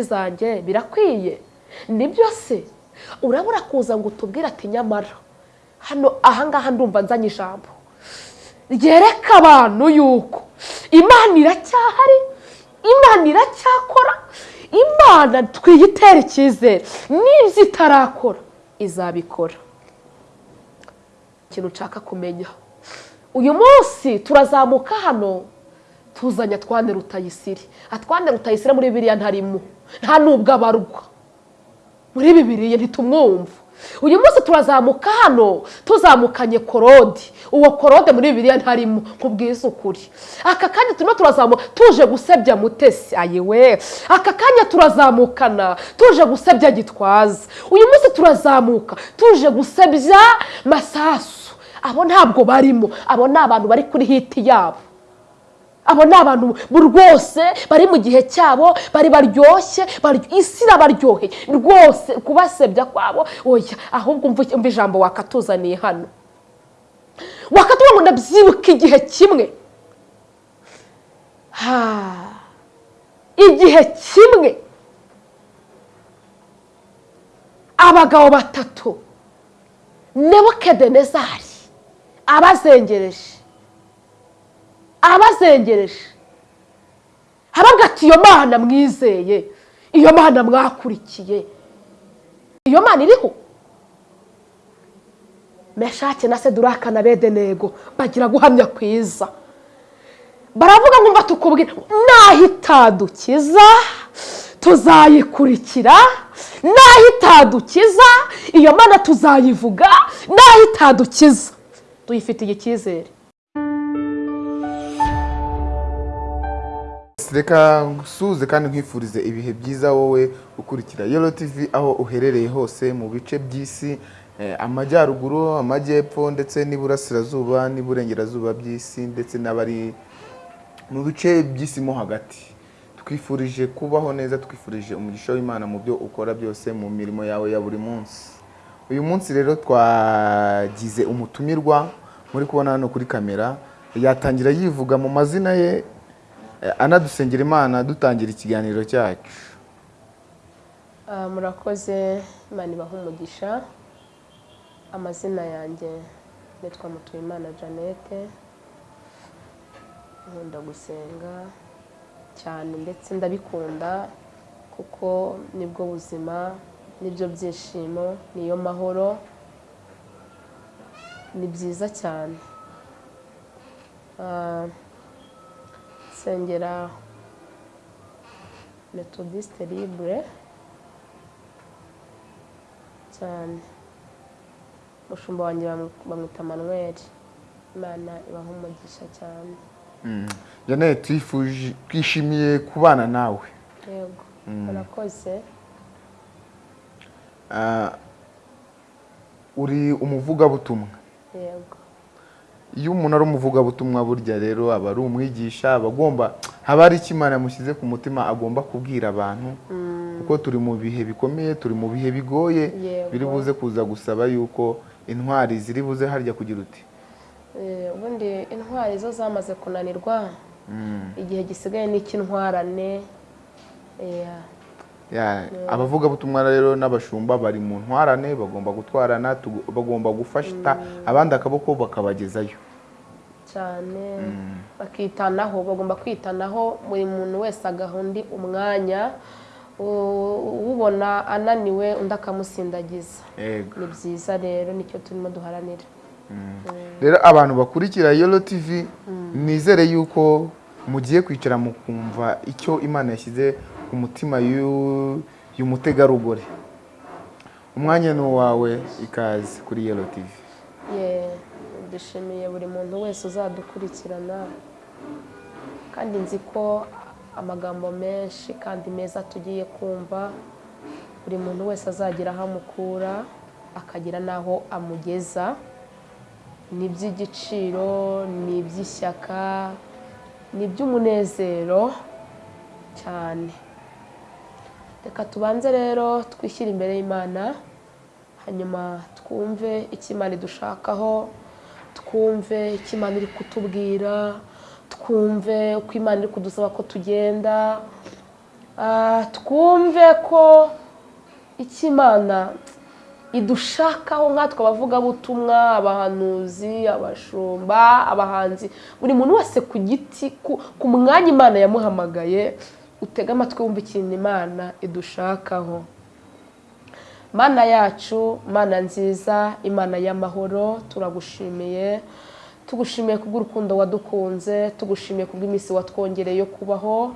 zanjye birakwiye. Nibyo se? Urabura kuza ngo utubwire ati nyamara hano ahangaha ndumva nzanye ijambo. Ryereka abantu yuko imana iracyahari imana iracyakora imana twiyitere icyizere. N'ibyo itarakora izabikora. Ikintu nshaka kumenya uyu munsi turazamuka hano tuzanye atwane rutayisire. Atwane rutayisire muri bibiriya ntarimo. Nta nubwo abarwa muri bibiriya ntitumwumva. Uyu munsi turazamuka hano tuzamukanye korode. Uwo korode muri bibiriya ntarimo nkubwiza ukuri. Aka kanya turimo turazamuka tuje gusebya mutesi. Ayiwe aka kanya turazamukana tuje gusebya gitwaza. Uyu munsi turazamuka tuje gusebya masasu. Abo ntabwo barimo abo ni abantu bari kuri hiti yabo. Abo ni abantu rwose bari mu gihe cyabo bari baryoshye isi irabaryoheye. Rwose kubasebya kwabo oya ahubwo umva ijambo wakatuzaniye hano. Wakatubona ngo ndabyibuka igihe kimwe. Igihe kimwe. Abagabo batatu nebukedenezari abazengereje. Abazengereje haravuga ati iyo mana mwizeye iyo mana mwakurikiye. Iyo mana iriho? Meshake na seduraka na bedenego bagira guhamya kwiza. Baravuga ngo mba tukubwira naho itadukiza tuzayikurikira naho itadukiza iyo mana tuzayivuga naho itadukiza. Tuyifitiye icyizere. Reka ngusuhuze kandi nkwifurize ibihe byiza wowe ukurikira yoro tivi aho uherereye hose mu bice by'isi amajyaruguru amajyepfo ndetse n'iburasirazuba n'iburengerazuba by'isi ndetse n'abari mu bice by'isi mo hagati. Twifurije kubaho neza twifurije umugisha w'imana mu byo ukora byose mu mirimo yawe ya buri munsi. Uyu munsi rero twagize umutumirwa muri kubona hano kuri kamera yatangira yivuga mu mazina ye anadusengera imana dutangira ikiganiro cyacu. Murakoze imana ibaha umugisha. Amazina yanjye nitwa mutuyimana jeannette. Nkunda gusenga cyane ndetse ndabikunda kuko ni bwo buzima ni byo byishimo niyo mahoro. Ni byiza cyane. Nsengera metodiste libre cyane. Umushumba wanjye bamwita manuel imana ibaha umugisha cyane. Janete twishimiye kubana nawe. Yego. Murakoze. Uri umuvugabutumwa. Yego. Iyo umuntu ari umuvugabutumwa burya rero aba ari umwigisha aba agomba haba hari icyo imana yamushyize ku mutima agomba kubwira abantu. Kuko turi mu bihe bikomeye turi mu bihe bigoye biri buze kuza gusaba yuko intwari ziri buze harya kugira uti. Ubundi intwari zo zamaze kunanirwa. Igihe gisigaye n'icy'intwarane. Abavugabutumwa rero n'abashumba bari mu ntwarane bagomba gutwarana bagomba gufasha abandi akaboko bakabagezayo. Cyane bakitanaho bagomba kwitanaho buri muntu wese agaha undi umwanya ubona ananiwe undi akamusindagiza. Ni byiza rero ni cyo turimo duharanira rero abantu bakurikira yoro tivi nizere yuko mugiye kwicara mu kumva icyo imana yashyize ku mutima y'umutegarugori umwanya ni uwawe ikaze kuri yoro tivi dushimiye buri muntu wese uzadukurikirana kandi nzi ko amagambo menshi kandi meza tugiye kumva buri muntu wese azagira aho amukura akagira n'aho amugeza. Ni iby'igiciro ni iby'ishyaka ni iby'umunezero cyane. Reka tubanze rero twishyire imbere y'imana hanyuma twumve icyo imana idushakaho twumve icyo imana iri kutubwira twumve uko imana iri kudusaba ko tugenda Ah, twumve ko icyo imana idushakaho nkatwe abavugabutumwa abahanuzi abashumba abahanzi buri muntu wese ku giti ku- ku mwanya imana yamuhamagaye utega amatwi wumva ikintu imana idushakaho. Mana yacu mana nziza imana y'amahoro turagushimiye. Tugushimiye kubw'urukundo wadukunze tugushimiye kubw'iminsi watwongereye yo kubaho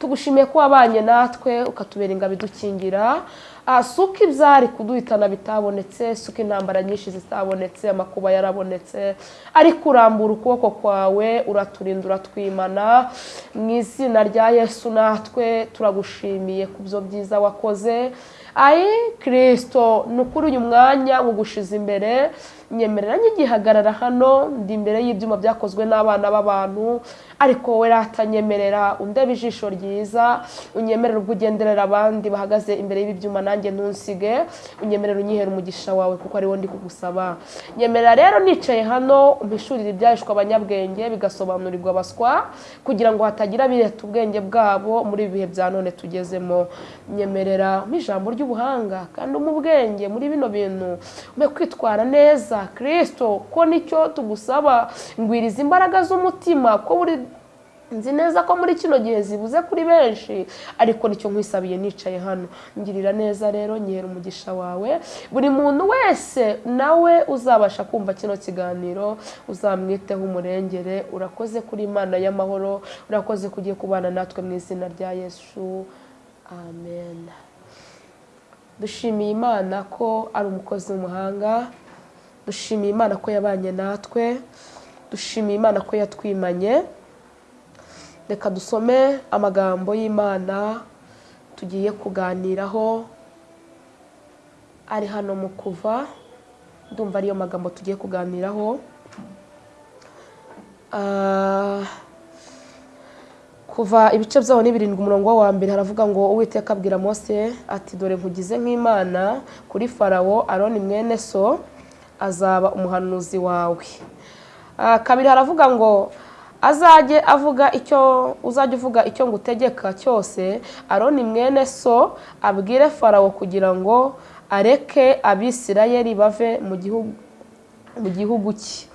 tugushimiye ko wabanye natwe ukatubera ingabo idukingira. Ah, si uko ibyari kuduhitana bitabonetse si uko intambara nyinshi zitabonetse amakuba yarabonetse. Ariko urambura ukuboko kwawe uraturinda uratwimana mu izina rya yesu natwe turagushimiye ku byo byiza wakoze. Ayi kirisito ni ukuri uyu mwanya ngugushize imbere. Nyemerera nkigihagarara hano ndi imbere y'ibyuma byakozwe n'abana b'abantu ariko wowe ratanyemerera undebe ijisho ryiza unyemerera ubwo ugenderera abandi bahagaze imbere y'ibi byuma nanjye ntunsige unyemerera unyihere umugisha wawe kuko ari wo ndi kugusaba nyemerera rero nicaye hano umpishurire ibyahishwe abanyabwenge bigasobanurirwa abaswa kugira ngo hatagira bireta ubwenge bwabo muri ibi bihe bya none tugezemo. Nyemerera ijambo ry'ubuhanga kandi mu bwenge muri bino bintu umpe kwitwara neza kirisito ko ni cyo tugusaba ngwiriza imbaraga z'umutima ko buri nzi neza ko muri kino gihe zibuze kuri benshi ariko ni cyo nkwisabiye nicaye hano. Ngirira neza rero nyihera umugisha wawe. Buri muntu wese nawe uzabasha kumva kino kiganiro uzamwiteho umurengere urakoze kuri imana y'amahoro urakoze kugiye kubana natwe mu izina rya yesu. Amen. Dushimiye imana ko ari umukozi w'umuhanga. Dushimiye imana ko yabanye natwe. Dushimiye imana ko yatwimanye. Reka dusome amagambo y'imana tugiye kuganiraho. Ari hano mu kuva. Ndumva ariyo magambo tugiye kuganiraho. Ah, kuva ibice byaho ni birindwi umurongo wa mbere haravuga ngo uwiteka abwira mose ati dore nkugize nk'imana kuri farawo aroni mwene so. Azaba umuhanuzi wawe. Ah, kabiri haravuga ngo azajye avuga icyo uzajya uvuga icyo ngutegeka cyose aroni mwene so abwire farawo kugira ngo areke abisirayeli bave mu gihugu cye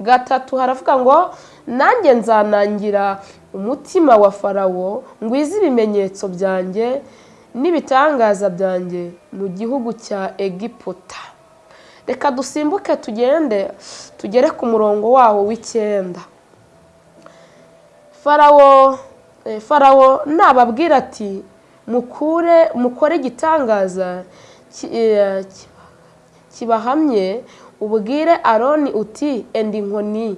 gatatu haravuga ngo nanjye nzanangira umutima wa farawo ngwize ibimenyetso byanjye n'ibitangaza byanjye mu gihugu cya egiputa. Reka dusimbuke tugende tugere ku murongo wawo w'icyenda. Farawo eh, farawo nababwira ati mukure mukore igitangaza eh, ki- kibahamye ubwire aroni uti enda inkoni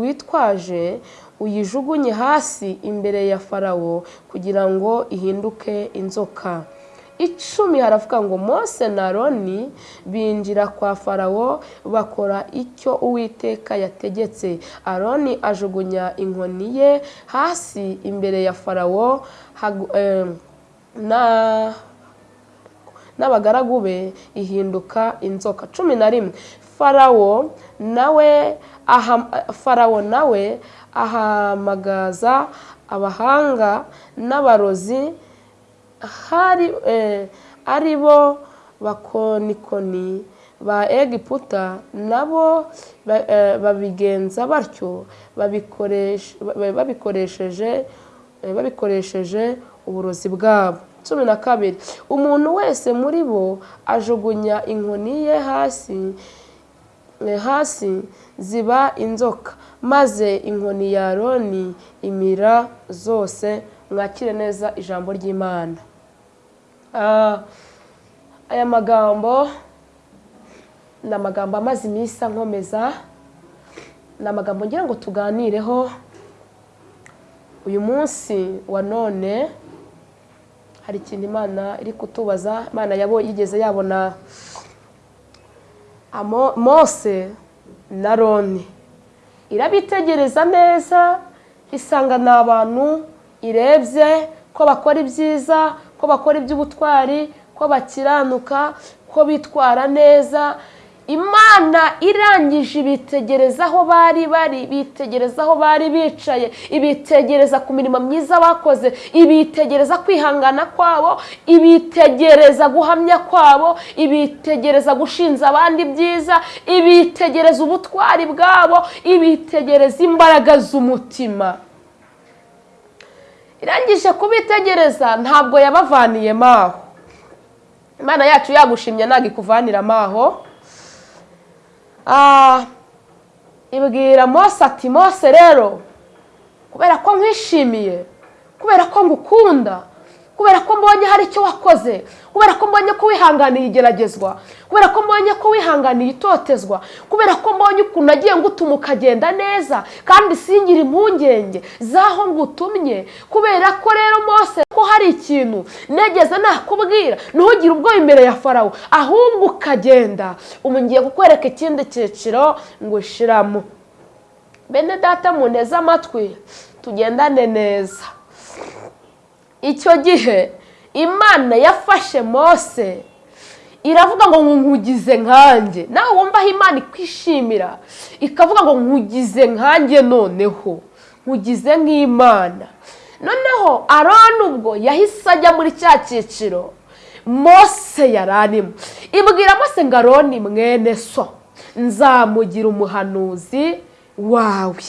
witwaje uyijugunye hasi imbere ya farawo kugira ngo ihinduke inzoka icumi haravuga ngo mose na aroni binjira kwa farawo bakora icyo uwiteka yategetse. Aroni ajugunya inkoni ye hasi imbere ya farawo n'abagaragu be ihinduka inzoka. Cumi na rimwe. Farawo nawe farawo nawe ahamagaza abahanga n'abarozi ari bo bakonikoni ba egiputa nabo eh, babigenza batyo babikoresheje eh, babikoresheje uburozi bwabo. Cumi na kabiri umuntu wese muri bo ajugunya inkoni ye hasi eh, hasi ziba inzoka maze inkoni ya aroni imira zose mwakire neza ijambo ry'imana. Aya magambo ni amagambo amaze iminsi ankomeza ni amagambo ngira ngo tuganireho uyu munsi wa none hari ikintu imana iri kutubaza imana yigeze yabona mose na roni irabitegereza neza isanga ni abantu irebye ko bakora ibyiza ko bakora iby'ubutwari ko bakiranuka ko bitwara neza. Imana irangije ibitegereza aho bari bari bitegereza aho bari bicaye ibitegereza ku mirimo myiza bakoze ibitegereza kwihangana kwabo ibitegereza guhamya kwabo ibitegereza gushinza abandi byiza ibitegereza ubutwari bwabo ibitegereza imbaraga z'umutima. Irangije kubitegereza ntabwo yabavaniyemo aho imana yacu yagushimye ntabwo ikuvaniramo aho Ah, ibwira mose ati mose rero kubera ko nkwishimiye kubera ko ngukunda kubera ko mbonye hari icyo wakoze. Kubera ko mbonye ko wihanganiye igeragezwa. Kubera ko mbonye ko wihanganiye itotezwa. Kubera ko mbonye ukuntu agiye ngutuma ukagenda neza kandi singire impungenge z'aho ngutumye. Kubera ko rero mose ko hari ikintu negeze nakubwira ntugire ubwoba imbere ya farawo. Ahubwo ukagenda. Ubu ngiye kukwereka ikindi cyiciro ngo ushiramo bene data muneze amatwi. Tugendane neza. Icyo gihe imana yafashe mose. Iravuga ngo nkugize nkanjye nawe wumva aho imana ikwishimira. Ikavuga ngo nkugize nkanjye noneho. Nkugize nk'imana. Noneho aroni ubwo yahise ajya muri cya cyiciro. Mose yari arimo. Ibwira mose ngo aroni mwene so nzamugira umuhanuzi wawe.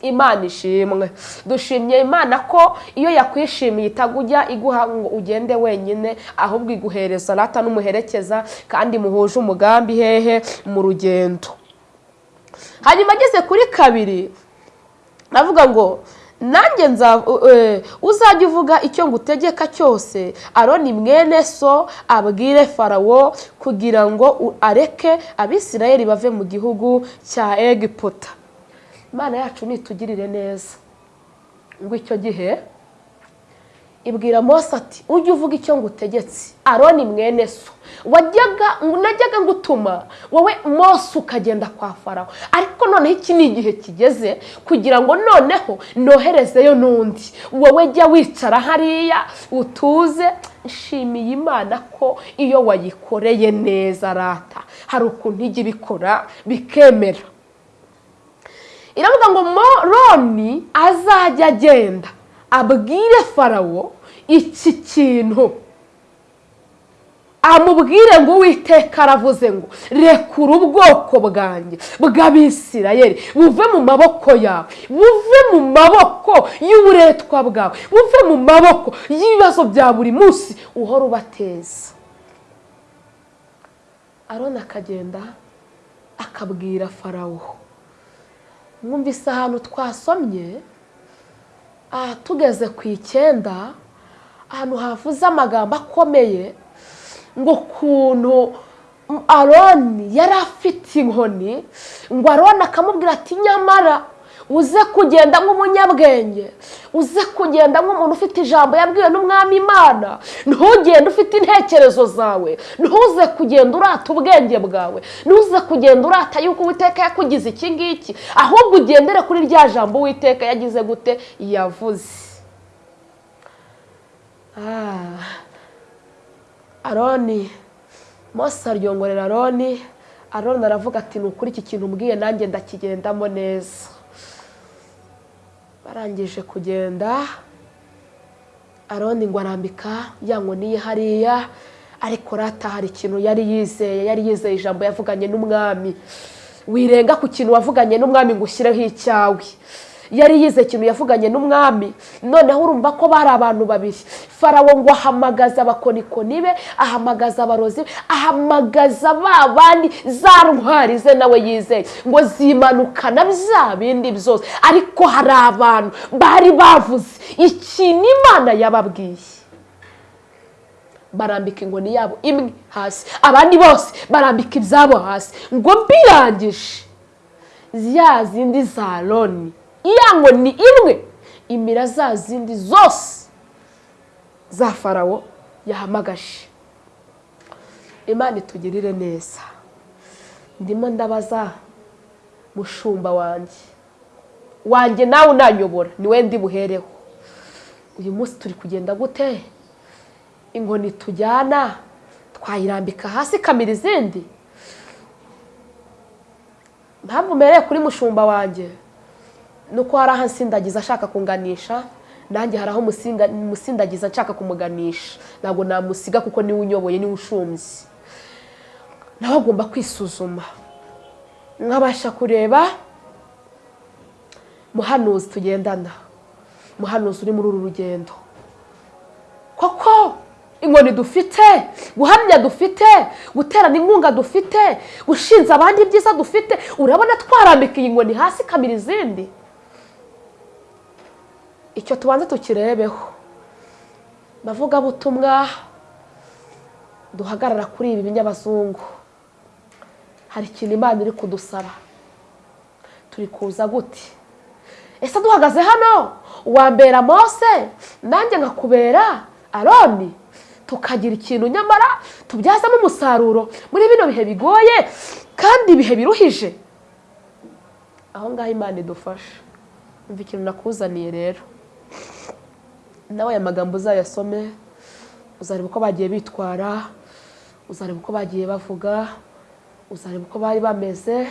Imana ishimwe. Dushimye imana ko iyo yakwishimiye itagujya iguha ngo ugende wenyine ahubwo iguhereza rata n'umuherekeza kandi muhuje umugambi hehe mu rugendo. Hanyuma ageze kuri kabiri avuga ngo nanjye uzajya uvuga icyo ngutegeka cyose. Aroni mwene so abwire farawo kugira ngo areke abisirayeli bave mu gihugu cya egiputa. Imana yacu nitugirire neza. Ngo icyo gihe ibwira mose ati ujye uvuga icyo ngutegetse. Aroni mwene so. Wajyaga najyaga ngutuma wowe mose ukagenda kwa farawo ariko noneho iki ni igihe kigeze kugira ngo noneho noherezeyo n'undi. Wowe jya wicara hariya utuze. Nshimiye imana ko iyo wayikoreye neza rata hari ukuntu ijya ibikora bikemera. Iravuga ngo moroni azajya agenda abwire farawo iki kintu? Amubwire ngo uwiteka aravuze ngo rekura ubwoko bwanjye bw'abisirayeli buve mu maboko yawe buve mu maboko y'uburetwa bwawe buve mu maboko y'ibibazo bya buri munsi uhora ubateza aroni akagenda akabwira farawo. Mwumvise ahantu twasomye tugeze ku icyenda ahantu havuze amagambo akomeye ngo ukuntu aroni yari afite inkoni ngo aroni akamubwira ati nyamara uze kugenda nk'umunyabwenge. Uze kugenda nk'umuntu ufite ijambo yabwiwe n'umwami imana. Ntugende ufite intekerezo zawe. Ntuze kugenda urata ubwenge bwawe. Ntuze kugenda urata yuko uwiteka yakugize iki ngiki. Ahubwo ugendere kuri rya jambo uwiteka yagize gute? Yavuze. Aroni. Mose aryongorera aroni. Aroni aravuga ati ni ukuri iki kintu umbwiye nanjye ndakigendamo neza. Barangije kugenda aroni ngo arambika ya nkoni ye hariya ariko rata hari ikintu yari yizeye yari yizeye ijambo yavuganye n'umwami. Wirenga ku kintu wavuganye n'umwami ngo ushyireho icyawe yari yize ikintu yavuganye n'umwami. Noneho urumva ko bari abantu babiri. Farawo ngo ahamagaza abakonikoni be ahamagaza abarozi be ahamagaza ba bandi. Za ntwari ze nawe yizeye ngo zimanukana bya bindi byose. Ariko hari abantu bari bavuze ikintu imana yababwiye. Barambika inkoni yabo imwe hasi abandi bose barambika ibyabo hasi. Ngo mbirangije ya zindi za loni iya nkoni imwe. Imira za zindi zose za farawo yahamagaje. Imana itugirire neza. Ndimo ndabaza mushumba wanjye. Wanjye nawe unanyobora ni we ndi buhereho uyu munsi turi kugenda gute? Inkoni tujyana twayirambika hasi ikamira izindi. Mpamvu mbereye kuri mushumba wanjye. Ni uko hari aho nsindagiza ashaka kunganisha nanjye hari aho musindagiza nshaka kumuganisha. Ntabwo namusiga kuko ni we unyoboye ni we ushumbye. Nawe agomba kwisuzuma. Nkabasha kureba muhanuzi tugendana. Muhanuzi uri muri uru rugendo. Koko inkoni dufite guhamya dufite guterana inkunga dufite gushinza abandi ibyiza dufite urabona twarambika iyi nkoni hasi ikamira izindi? Icyo tubanza tukirebeho. Bavugabutumwa duhagarara kuri ibi binyabazungu. Hari ikintu imana iri kudusaba. Turi kuza gute ese duhagaze hano? Wambera mose? Nanjye nkakubera aroni. Tukagira ikintu nyamara tubyazamo umusaruro. Muri bino bihe bigoye kandi ibihe biruhije. Aho ngaho imana idufasha umva ikintu nakuzaniye rero. Nawe aya magambo uzayasome uzareba uko bagiye bitwara uzareba uko bagiye bavuga uzareba uko bari bameze.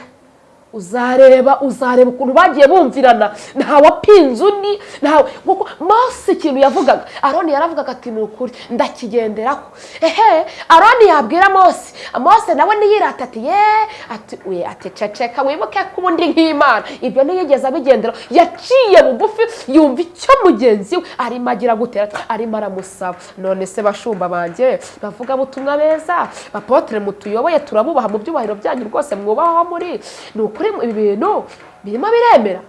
Uzareba uzareba ukuntu bagiye bumvirana. Ntawapinze undi ntawe. Kuko mose ikintu yavugaga aroni yaravugaga ati ni ukuri ndakigenderaho. Ehe aroni yabwira mose. Mose nawe niyirata ati ye ati we ati ceceka wibuke ko ubundi nk'imana. Ibyo ntiyigeze abigenderaho. Yaciye bugufi yumva icyo mugenzi we arimo agira gutera arimo aramusaba. None se bashumba banjye bavuga butumwa beza bapotere mutuyoboye turabubaha mu byubahiro byanyu rwose mwubaho muri. Ni ukuri ibi bintu birimo biremera.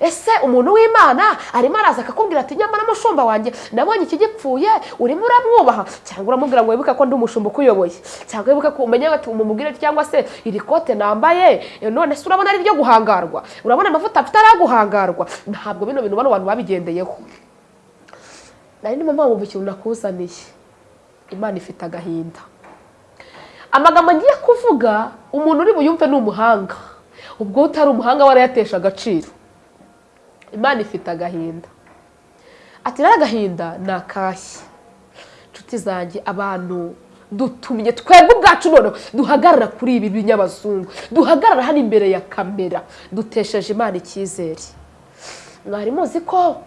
Ese umuntu w'imana arimo araza akakubwira ati nyamara mushumba wanjye nabonye iki gipfuye urimo uramwubaha? Cyangwa uramubwira ngo wibuke ko ndi umushumba ukuyoboye. Cyangwa wibuke ko umenye ati umumubwire cyangwa se iri kote nambaye none se urabona ari iryo guhangarwa? Urabona amavuta afite ari guhangarwa ntabwo bino bintu bano bantu babigendeyeho. Nari ndimo mpamvu ikintu nakuzaniye imana ifite agahinda. Amagambo ngiye kuvuga umuntu uri buyumve ni umuhanga. Ubwo utari umuhanga warayatesha agaciro. Imana ifite agahinda. Ati rero agahinda ni akashyi inshuti zanjye abantu dutumye twebwe ubwacu noneho duhagarara kuri ibi binyabazungu duhagarara hano imbere ya kamera dutesheje imana icyizere. Mwari muzi ko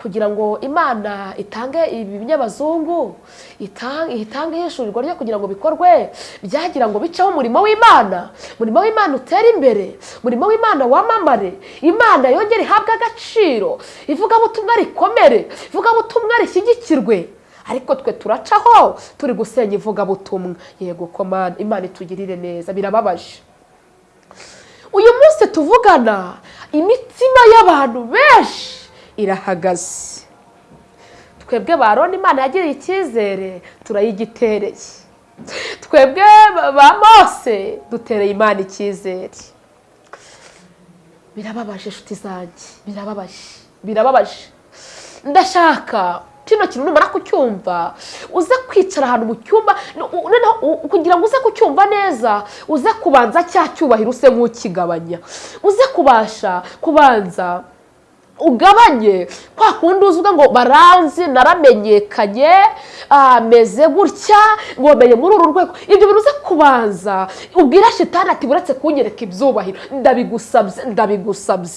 kugira ngo imana itange ibi binyabazungu itange ihishurirwa ryo kugira ngo bikorwe byagira ngo biceho umurimo w'imana. Umurimo w'imana utere imbere umurimo w'imana wamamare. Imana yongere ihabwe agaciro ivugabutumwa rikomere ivugabutumwa rishyigikirwe. Ariko twe turacaho turi gusenya ivugabutumwa yego ko Mana, imana itugirire neza birababaje. Uyu munsi tuvugana imitima y'abantu benshi. Irahagaze. Twebwe ba Aroni imana yagiriye icyizere turayigitereye twebwe ba- mose dutereye imana icyizere. Birababaje inshuti zanjye. Birababaje. Birababaje. Ndashaka kino kintu numara kucyumva uze kwicara ahantu mu cyumba. Noneho kugira ngo uze kucyumva neza uze kubanza cya cyubahiro use nk'ukigabanya. Uze kubasha kubanza ugabanye. Kwa kundi uzuga ngo baranzi naramenyekanye ameze gutya ngo menye muri uru rwego. Ibyo bintu kubanza. Ubwira shitani ati buretse kunyereka ibyubahiro. Ndabigusabye ndabigusabye.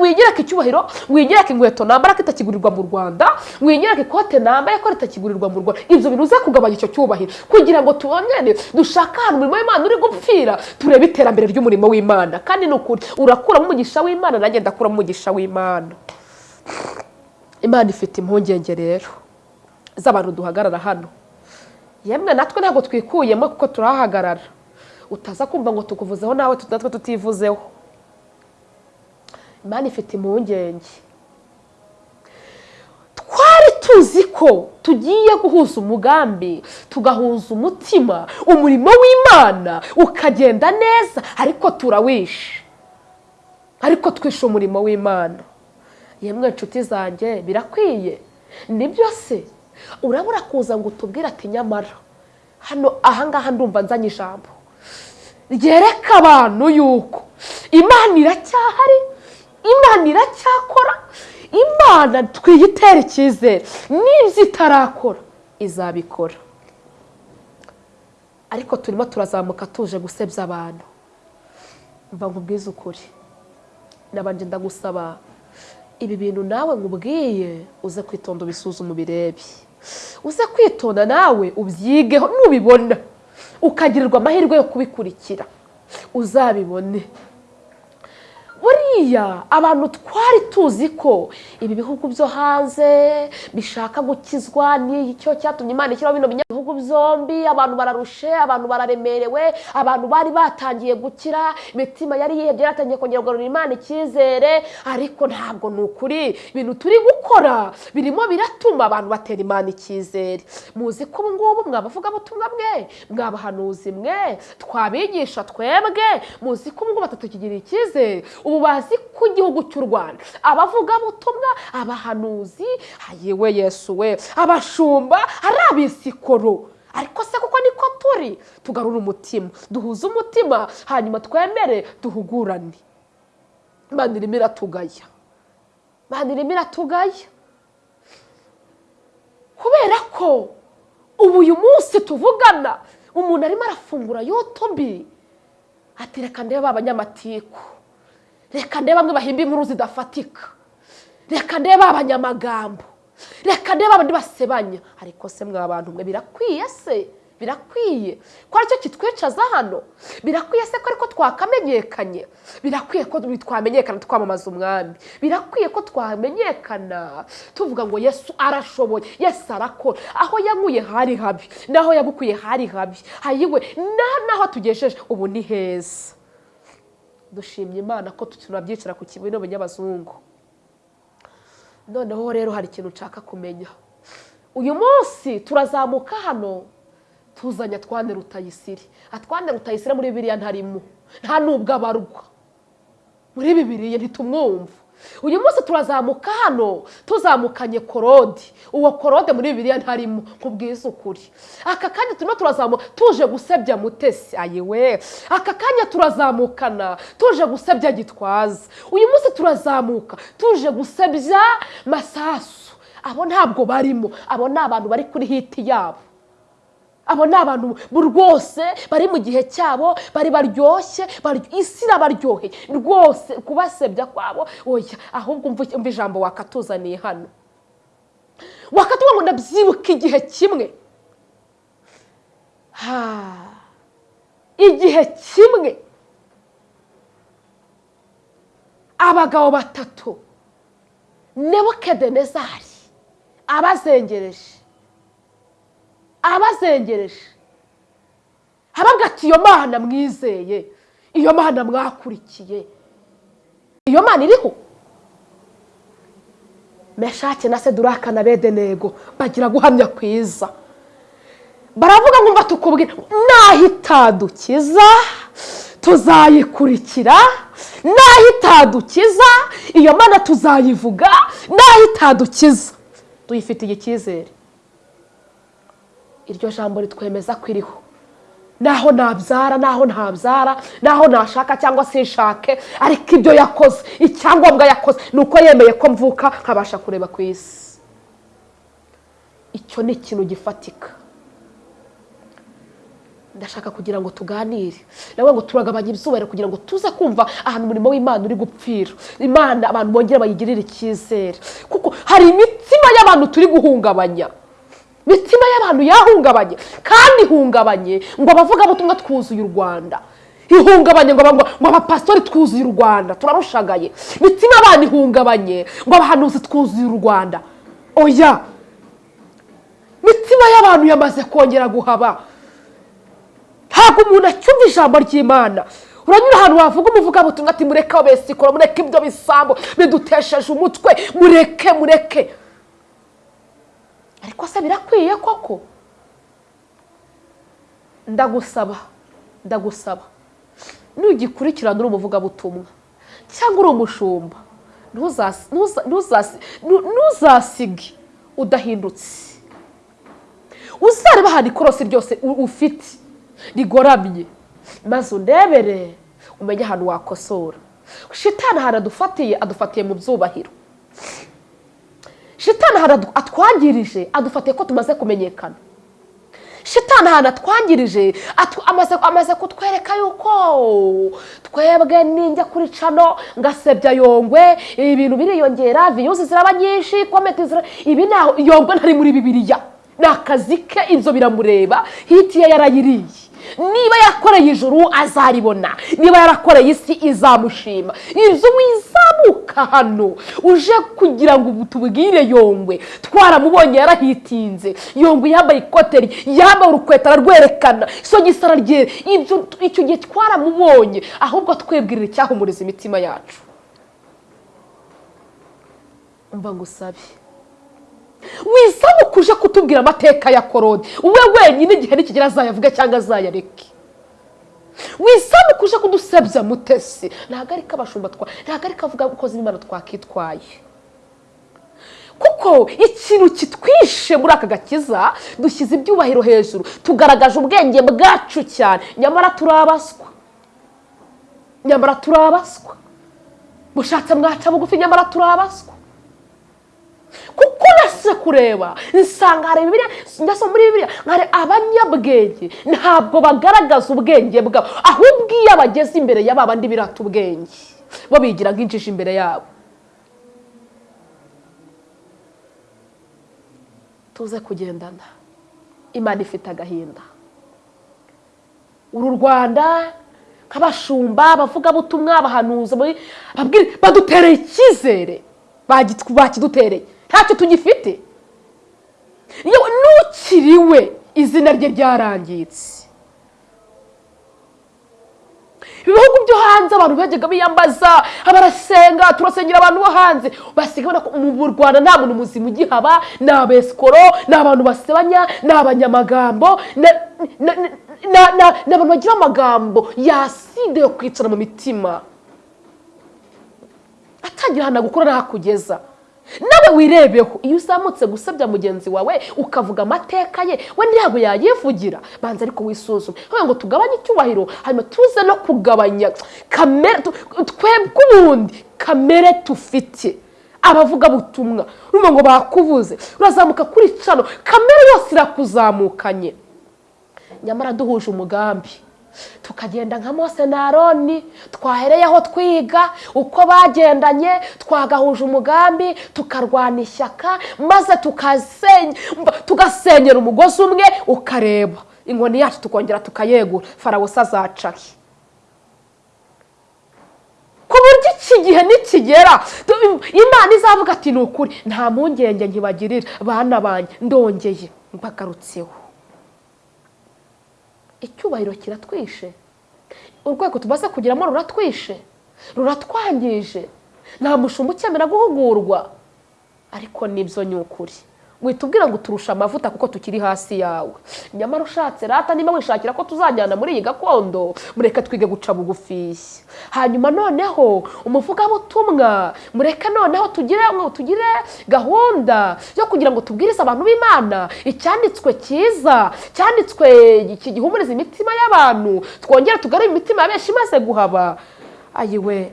Wigereka icyubahiro wigereka inkweto nambara ko itakigurirwa mu rwanda wigereka ikote nambaye ko ritakigurirwa mu rwanda. Ibyo bintu kugabanya icyo cyubahiro. Kugira ngo tubone dushake ahantu umurimo w'imana uri gupfira turebe iterambere ry'umurimo w'imana. Kandi ni ukuri urakuramo umugisha w'imana nanjye ndakuramo umugisha w'imana. Imana. Ifite impungenge rero. Z'abantu duhagarara hano. Yemwe natwe ntabwo twikuyemo kuko turahagarara. Utaza kumva ngo tukuvuzeho nawe natwe tutivuzeho. Imana ifite impungenge. Twari tuzi ko tugiye guhuza umugambi tugahuza umutima umurimo w'imana ukagenda neza ariko turawishe. Ariko twishe umurimo w'imana. Yemwe inshuti zanjye birakwiye. Nibyo se? Urabura kuza ngo utubwire ati nyamara hano ahangaha ndumva nzanye ijambo. Ryereka abantu yuko imana iracyahari imana iracyakora imana twiyitere icyizere. N'ibyo itarakora izabikora. Ariko turimo turazamuka tuje gusebya abantu. Mva nkubwize ukuri. Nabanje ndagusaba ibi bintu nawe nkubwiye uze kwitonda ubisuzume ubirebe. Uze kwitonda nawe ubyigeho nubibona. Ukagirirwa amahirwe yo kubikurikira. Uzabibone. Buriya abantu twari tuzi ko ibi bihugu byo hanze bishaka gukizwa ni cyo cyatumye imana ishyiraho bino bihugu byombi abantu bararushe abantu bararemerewe abantu bari batangiye gukira imitima yari yihebye yaratangiye kongera kugarurira imana icyizere ariko ntabwo ni ukuri. Ibintu turi gukora birimo biratuma abantu batera imana icyizere. Muzi ko ubu ngubu mwabavugabutumwa mwe mwabahanuzi mwe twabigisha twebwe. Muzi ko ubu ngubu batatukigirira icyizere. Ubu bazi ko igihugu cy'u rwanda. Abavugabutumwa abahanuzi yewe yesu we abashumba ari abisikoro. Ariko se kuko niko turi? Tugarura umutima duhuze umutima hanyuma twemere duhugurane. Imana irimo iratugaya. Imana irimo iratugaya. Kubera ko ubu uyu munsi tuvugana umuntu arimo arafungura yotobi ati reka ndebe abanyamatiku reka ndebe bamwe bahimba inkuru zidafatika. Reka ndebe abanyamagambo. Reka ndebe abandi basebanya. Ariko se mwa bantu mwe birakwiye se? Birakwiye. Ko ari cyo kitwicaza hano? Birakwiye se ko ariko twakamenyekanye? Birakwiye ko twamenyekana twamamaza umwami? Birakwiye ko twamenyekana? Tuvuga ngo yesu arashoboye. Yesu arakora. Aho yankuye hari habi. N'aho yagukuye hari habi. Hayiwe. N'aho tugejeje ubu ni heza. Dushimye imana ko tunabyicara ku kibuno by'abazungu noneho rero hari ikintu nshaka kumenya. Uyu munsi turazamuka hano tuzanye atwane rutayisire. Atwane rutayisire muri biriya ntarimo. Nta nubwo abarwa muri bibiriya ntitumwumva. Uyu munsi turazamuka hano tuzamukanye korode. Uwo korode muri bibiriya ntarimo nkubwiza ukuri. Aka kanya turimo turazamuka tuje gusebya mutesi. Ayiwe aka kanya turazamukana tuje gusebya gitwaza. Uyu munsi turazamuka tuje gusebya masasu. Abo ntabwo barimo abo ni abantu bari kuri hiti yabo. Abo ni abantu rwose bari mu gihe cyabo bari baryoshye isi irabaryoheye. Rwose kubasebya kwabo. Oya ahubwo umva ijambo wakatuzaniye hano. Wakatuvuga ngo ndabyibuka igihe kimwe. Igihe kimwe. Abagabo batatu nebukedenezari abazengereje. Abazengereje ababwa ati iyo mana mwizeye iyo mana mwakurikiye. Iyo mana iriho? Meshake na seduraka na bedenego bagira guhamya kwiza. Baravuga ngo mba tukubwira naho itadukiza tuzayikurikira naho itadukiza iyo mana tuzayivuga naho itadukiza tuyifitiye icyizere. Iryo jambo ritwemeza ko iriho. Naho nabyara naho ntabyara naho nashaka cyangwa se nshake ariko ibyo yakoze icyangombwa yakoze ni uko yemeye ko mvuka nkabasha kureba ku isi. Icyo ni ikintu gifatika. Ndashaka kugira ngo tuganire. Nawe ngo turagabanya ibyubahiro kugira ngo tuze kumva ahantu umurimo w'imana uri gupfira. Imana abantu bongere bayigirire icyizere. Kuko hari imitima y'abantu turi guhungabanya. Imitima y'abantu yahungabanye kandi ihungabanye ngo abavugabutumwa twuzuye u rwanda. Ihungabanye ngo ngo abapasitori twuzuye u rwanda. Turarushagaye imitima y'abantu ihungabanye ngo abahanuzi twuzuye u rwanda. Oya! Imitima y'abantu yamaze kongera guhaba. Ntabwo umuntu acyumva ijambo ry'imana. Uranyura ahantu wavuga umuvugabutumwa ati mureke abesikora mureke ibyo bisambo bidutesheje umutwe. Mureke mureke. Ariko se birakwiye koko? Ndagusaba ndagusaba. Nugikurikirana uri umuvugabutumwa. Cyangwa uri umushumba. Ntuzasige. Udahindutse. Uzareba ahantu ikorosi ryose ufite. Rigoramye. Maze undebere. Umenye ahantu wakosora. Shitani ahantu adufatiye adufatiye mu byubahiro. Shitani ahantu atwangirije adufatiye ko tumaze kumenyekana. Shitani ahantu atwangirije amaze kutwereka yuko twebwe ninjya kuri cano ngasebya yongwe ibintu biriyongera viyuzi ziraba nyinshi komenti zira ibi yongwe ntari muri bibiliya. Ni akazi ke ibyo biramureba. Hiti ye yarayiriye. Niba yakoreye ijuru azaribona. Niba yarakoreye isi izamushima. Ibyo wizamuka hano uje kugira ngo tubwire yongwe. Twaramubonye yarahitinze. Yongwe yambaye ikote yambaye urukweto ararwerekana isogisi araryera ibyo icyo gihe twaramubonye. Ahubwo twebwirira icyahumuriza imitima yacu. Umva ngo usabe wizamuka uje kutubwira amateka ya korode we wenyine igihe nikigera azayavuge cyangwa azayareke wizamuka uje kudusebya mutesi. Ntabwo ari ko abashumba twa ntabwo ari ko avuga abakozi b'imana twakitwaye. Kuko ikintu kitwishe muri aka gakiza dushyize ibyubahiro hejuru. Tugaragaje ubwenge bwacu cyane. Nyamara turabaswa. Nyamara turabaswa. Mushatse mwaca bugufi nyamara turabaswa. Kuko nase kureba nsanga hari bibiliya ndetse muri bibiliya hari abanyabwenge ntabwo bagaragaza ubwenge bwabo. Ahubwo iyo bageze imbere ya bandi birata ubwenge bo bigira nk'injiji imbere yabo. Tuze kugendana. Imana ifite agahinda. Uru rwanda nk'abashumba abavugabutumwa abahanuza babwire- badutereye icyizere. Bakidutereye. Ntacyo tugifite. Yewe n'ukiriwe izina rye ryarangitse. Ibihugu byo hanze abantu bajyaga biyambaza barasenga turasengera abantu bo hanze. Ko mu rwanda nta muntu muzima ugihaba ni abesikoro ni abantu basebanya ni abanyamagambo ni abantu bagira amagambo yo kwicara mu mitima. Atangira ahantu gukura n'ahakugeza nawe wirebeho iyo uzamutse gusebya mugenzi wawe ukavuga amateka ye we ntabwo yayivugira. Banza ariko wisuzume. Kugira ngo tugabanye icyubahiro hanyuma tuze no kugabanya kamere twebwe ubundi kamere tufite. Abavugabutumwa urumva ngo bakubuze. Urazamuka kuri cano kamere yose irakuzamukanye. Nyamara duhuje umugambi. Tukagenda nka mose na aroni. Twahereyeho twiga uko bagendanye twagahuje umugambi tukarwana ishyaka maze tugasenyera umugozi umwe ukareba. Inkoni yacu tukongera tukayegura. Farawo se azacahe ku buryo iki gihe nikigera imana izavuga ati ni ukuri nta mpungenge nkibagirira bana banjye ndongeye mbagarutseho icyubahiro kiratwishe. Urwego tumaze kugeramo ruratwishe. Ruratwangije. Nta mushumba ukemera guhugurwa. Ariko ni byo ni ukuri witubwira ngo turusha amavuta kuko tukiri hasi yawe. Nyamara ushatse rata niba wishakira ko tuzajyana muri iyi gakondo mureke twige guca bugufiya hanyuma noneho umuvugabutumwa mureke noneho tugire tugire gahunda yo kugira ngo tubwirize abantu b'imana. Icyanditswe cyiza cyanditswe gihumuriza imitima y'abantu twongere tugarure imitima ya benshi imaze guhaba. Ayiwe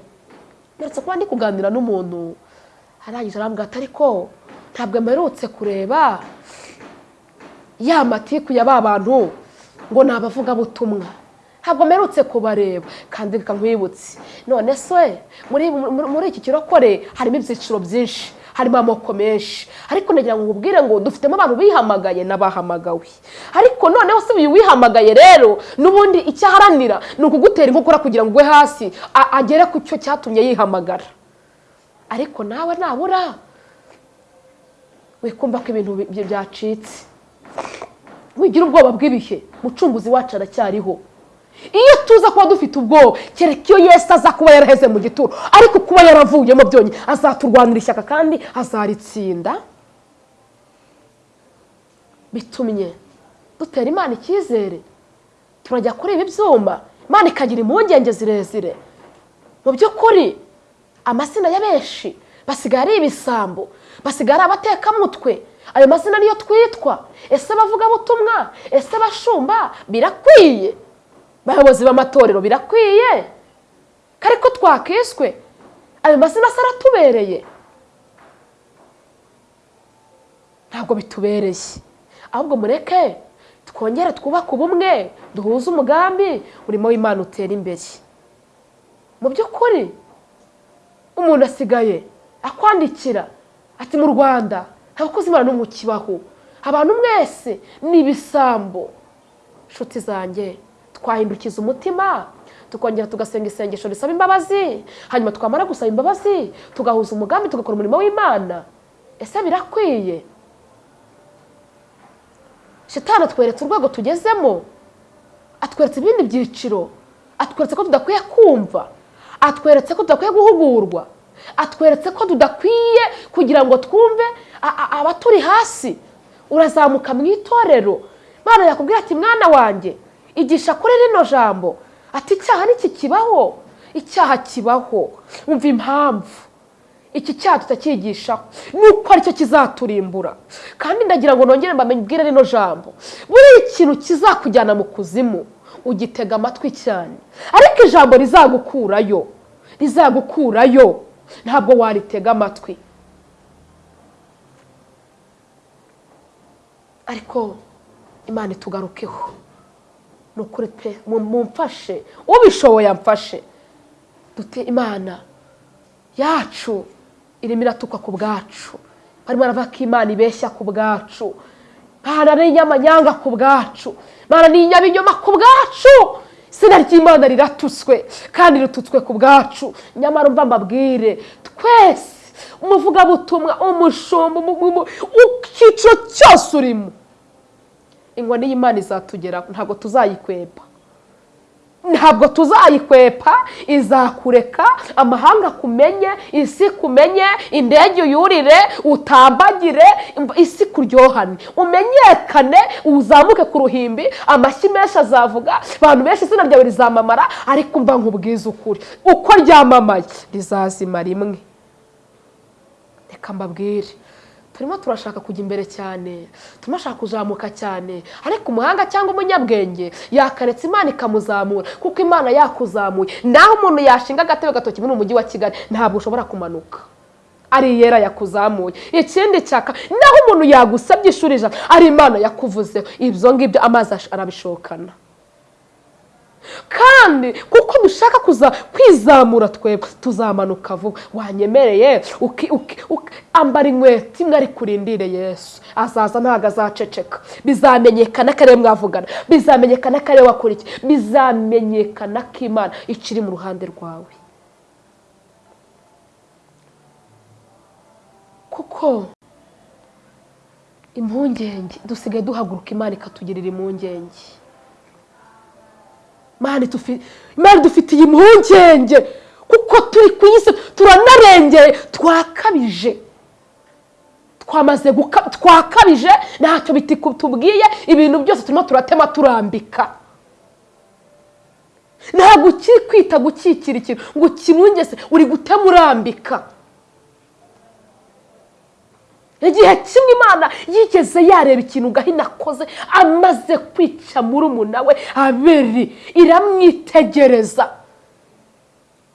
ndetse kuba ndi kuganira n'umuntu arangije arambwira ati ariko ntabwo mperutse kureba ya matiku ya ba bantu ngo ni abavugabutumwa ntabwo mperutse kubareba kandi reka nkwibutse. None se muri iki kirokore harimo ibyiciro byinshi harimo amoko menshi. Ariko nagira ngo nkubwire ngo dufitemo abantu bihamagaye n'abahamagawe. Ariko noneho se uyu wihamagaye rero n'ubundi icyo aharanira ni ukugutera inkokora kugira ngo ugwe hasi agere ku cyo cyatumye yihamagara. Ariko nawe nabura. Wikumva ko ibintu bi- byacitse. Wigira ubwoba bw'ibihe mucunguzi wacu aracyariho. Iyo tuza kuba dufite ubwoba kereka iyo yesu aza kuba yaraheze mu gituro. Ariko kuba yaravuyemo byonyine azaturwanira ishyaka kandi azaritsinda. Bitumye dutera imana icyizere. Turajya kuri ibi imana ikagira impungenge zirezire. Mu by'ukuri amazina ya benshi basigaye ari ibisambo. Basigaye ari abatekamutwe ayo mazina niyo twitwa. Ese abavugabutumwa ese abashumba birakwiye. Abayobozi b'amatorero birakwiye. Ko ariko twakiswe. Ayo mazina asa aratubereye. Ntabwo bitubereye. Ahubwo mureke twongere twubake ubumwe duhuze umugambi umurimo w'imana utera imbere. Mu by'ukuri umuntu asigaye akwandikira. Ati mu rwanda nta bakozi imana n'umwe abantu mwese ni ibisambo. Nshuti zanjye twahindukiza umutima tukongera tugasenga isengesho risaba imbabazi hanyuma twamara gusaba imbabazi tugahuza umugambi tugakora umurimo w'imana. Ese birakwiye? Shitani atweretse urwego tugezemo atweretse ibindi byiciro atweretse ko tudakwiye kumva atweretse ko tudakwiye guhugurwa. Atweretse ko tudakwiye kugira ngo twumve abaturi hasi. Urazamuka mu itorero. Imana yakubwira ati mwana wanjye igisha kuri rino jambo. Ati icyaha niki kibaho? Icyaha kibaho. Umva impamvu. Iki cyaha tutakigishaho. Nuko ari cyo kizaturimbura. Kandi ndagira ngo nongere mbabwire rino jambo. Buriya ikintu kizakujyana mu kuzimu. Ugitega amatwi cyane. Ariko ijambo rizagukurayo. Rizagukurayo. Ntabwo waritega amatwi. Ariko imana itugarukeho. Ni ukuri pe mu- mumfashe. Ubishoboye amfashe. Dute imana yacu irimo iratukwa ku bwacu. Barimo baravuga ko imana ibeshya ku bwacu. Mana ni inyamanyanga ku bwacu. Mana ni inyabinyoma ku bwacu. Izina ry'imana riratutswe kandi ritutswe ku bwacu. Nyamara umva mbabwire twese umuvugabutumwa umushumba umu- umu- icyiciro cyose urimo. Inkoni y'imana izatugeraho ntabwo tuzayikwepa ntabwo tuzayikwepa izakureka amahanga akumenye isi kumenye indege uyurire utambagire isi kuryohane. Umenyekane uzamuke ku ruhimbi amashyi menshi azavuga abantu benshi izina ryawe rizamamara ariko mba nkubwiza ukuri. Uko ryamamaye? Rizazima rimwe. Reka mbabwire. Turimo turashaka kujya imbere cyane turashaka kuzamuka cyane. Ariko umuhanga cyangwa umunyabwenge yakaretse imana ikamuzamura kuko imana yakuzamuye. Naho umuntu yashinga agatebe gatoki muri umujyi wa kigali ntabwo ushobora kumanuka. Ari iyera yakuzamuye. Ikindi cyaka naho umuntu yagusabye ishuri ijana ari imana yakuvuzeho. Ibyo ngibyo amazi arabishokana. Kandi kuko dushaka kuza kwizamura twebwe tuzamanuka vuba. Wanyemereye? Ambara inkweto imwe ari kurindire yesu. Azaza ntabwo azaceceka. Bizamenyekana ko ari we mwavugana. Bizamenyekana ko ari we wakora iki bizamenyekana ko imana ikiri mu ruhande rwawe. Kuko impungenge dusigaye duhaguruka imana ikatugirira impungenge. Imana idufitiye impungenge. Kuko turi ku isi turanarengeye. Twakabije. Twamaze twakabije. Ntacyo bitubwiye ibintu byose turimo turatema turambika. Ntabwo ukiri kwita gukikira ikintu. Ngo ukimungese uri gutema urambika igihe kimwe imana yigeze yareba ikintu gahina akoze amaze kwica murumuna we aberi iramwitegereza.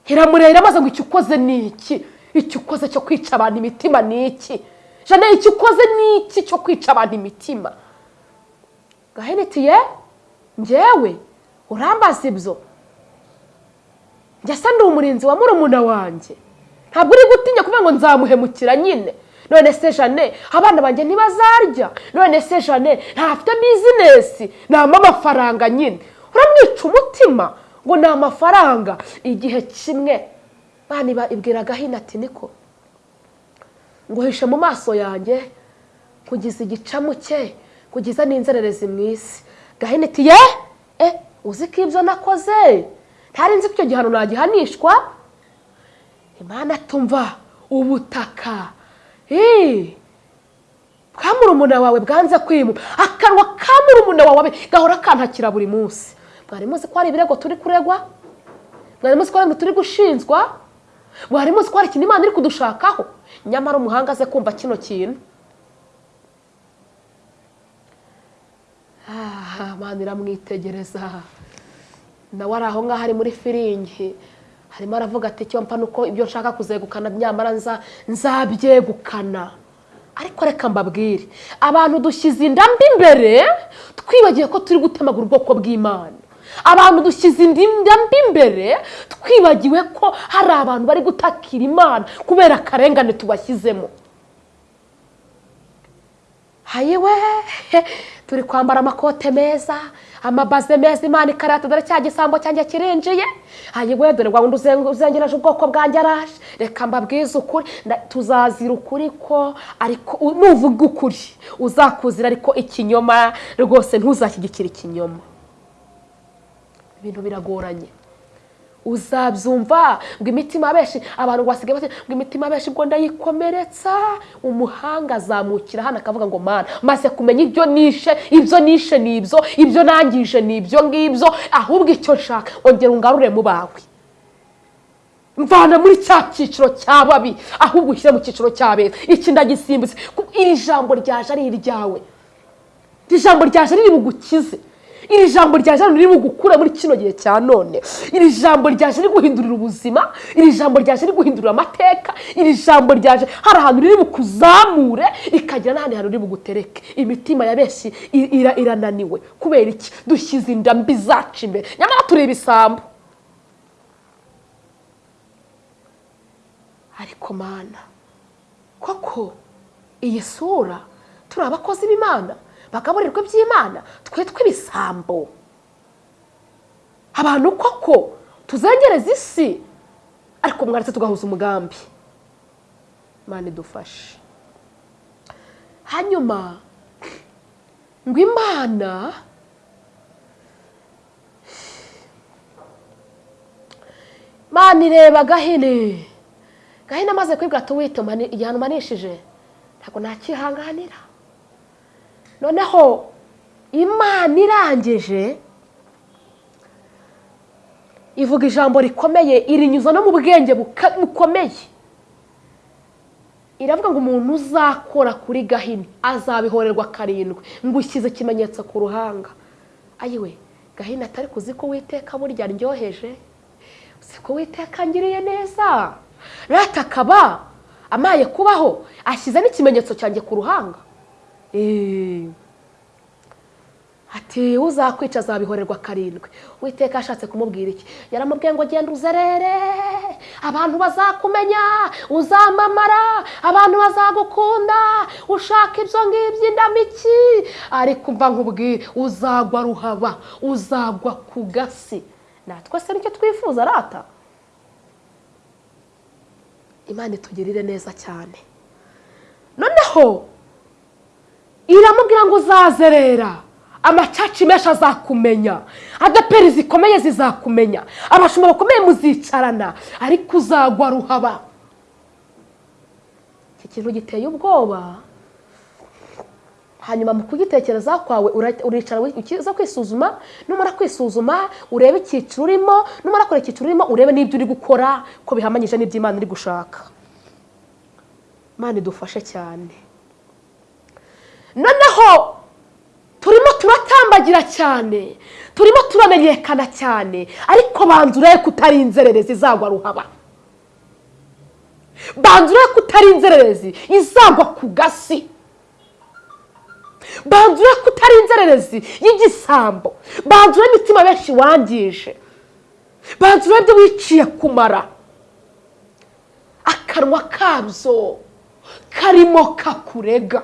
Iramureba iramaze ngo icyo ukoze ni iki? Icyo ukoze cyo kwica abantu imitima ni iki? Jana icyo ukoze ni iki cyo kwica abantu imitima? Gahina iti ye njyewe urambaza ibyo. Njye asa ndi umurinzi wa murumuna wanjye. Ntabwo uri gutinya kuvuga ngo nzamuhemukira nyine. None se jane abana banjye ntibazarya. None se jane ntafite bizinesi nta amafaranga nyine. Uramwica umutima ngo ni amafaranga igihe kimwe bana ibwira gahina ati niko. Ngo hishe mu maso yanjye kugeza igicamuke kugeza n'inzererezi mu isi. Gahina iti ye eh uzi ko ibyo nakoze? Ntari nzi ko icyo gihano nagihanishwa? Imana tumva ubutaka. Bwa murumuna wawe bwanze kwimuka akanwa ka murumuna wawe gahora kantakira buri munsi. Mwari muzi ko hari ibirego turi kuregwa? Mwari muzi ko hari turi gushinjwa? Mwari muzi ko hari ikintu imana iri kudushakaho? Nyamara umuhanga aze kumva kino kintu. Imana iramwitegereza. Nawe ari aho ngaho ari muri firingi. Harimo aravuga ati icyo mpa nuko ibyo nshaka kuzegukana nyamara nzabyegukana. Ariko reka mbabwire abantu dushyize inda mbi imbere twibagiwe ko turi gutemagura ubwoko bw'imana. Abantu dushyize inda mbi imbere twibagiwe ko hari abantu bari gutakira imana kubera akarengane tubashyizemo. Hayiwe turi kwambara amakote meza amabaze meza imana ikarata dore cya gisambo cyanjye kirinjiye. Hayiwe dore uzen- uzengereje ubwoko bwanjye araje. Reka mbabwize ukuri. Tuzazira ukuri ko ariko nuvuga ukuri. Uzakuzira ariko ikinyoma. Rwose ntuzashyigikire ikinyoma. Ibintu biragoranye. Uzabyumva. Ngo imitima benshi abantu basigaye bati ngo imitima benshi ngo ndayikomeretsa. Umuhanga azamukira hano akavuga ngo mana maze kumenya ibyo nishe ibyo nishe ni ibyo ibyo nangije ni ibyo ngibyo ahubwo icyo nshaka ongera ungarure mu bawe. Mvana muri cya cyiciro cya babi ahubwo ushyire mu cyiciro cya beza iki ndagisimbutse iri jambo ryaje ari iryawe. Iri jambo ryaje riri bugukize iri jambo ryaje riri bugukure muri kino gihe cya none. Iri jambo ryaje riri guhindurira ubuzima iri jambo ryaje riri guhindurira amateka iri jambo ryaje hari ahantu riri bukuzamure rikagira n'ahandi hantu riri bugutereke. Imitima ya benshi irananiwe. Kubera iki? Dushyize inda mbi zacu imbere nyamara turi ibisambo ariko mana koko iyi sura turi abakozi b'imana? Bagaburirwa iby'imana twitwa ibisambo abantu koko tuzengereza isi ariko mwaretse tugahuza umugambi. Imana idufashe. Hanyuma ngo imana imana ireba gahini. Gahini amaze kwibwa mani- igihano umanishije ntabwo nakihanganira. Noneho imana irangije ivuga ijambo rikomeye irinyuza no mu bwenge bukomeye. Iravuga ngo umuntu uzakora kuri gahini azabihorerwa karindwi. Ngo ushyize ikimenyetso ku ruhanga. Ayiwe gahini atari kuzi ko witeka burya aryoheje? Uzi ko witeka ngiriye neza? Rata akaba amaye kubaho ashyize n'ikimenyetso cyanjye ku ruhanga. Ati uzakwica azabihorerwa karindwi. Witeka ashatse kumubwira iki? Yaramubwiye ngo genda uzerere. Abantu bazakumenya. Uzamamara. Abantu bazagukunda. Ushaka ibyo ngibyo indamiki ariko mva nkubwire uzagwa ruhaba. Uzagwa ku gasi. Natwe se ni cyo twifuza rata imana itugirire neza cyane. Noneho iramubwira ngo uzazerera amacaci menshi azakumenya. Adaperi zikomeye zizakumenya. Abashumba bakomeye muzicarana. Ariko uzagwa ruhaba. Iki kintu giteye ubwoba. Hanyuma mu kugitekereza kwawe uricara ukiza kwisuzuma numara kwisuzuma urebe icyiciro urimo numara kureba icyiciro urimo urebe n'ibyo uri gukora ko bihamanyije n'ibyo imana iri gushaka. Imana idufashe cyane. Noneho turimo turatambagira cyane. Turimo turamenyekana cyane. Ariko banza urebe ko utari inzererezi izagwa ruhaba. Banza urebe ko utari inzererezi izagwa ku gasi. Banza urebe ko utari inzererezi y'igisambo. Banza urebe imitima benshi wangije. Banza urebe ibyo wiciye kumara. Akanwa kabyo karimo kakurega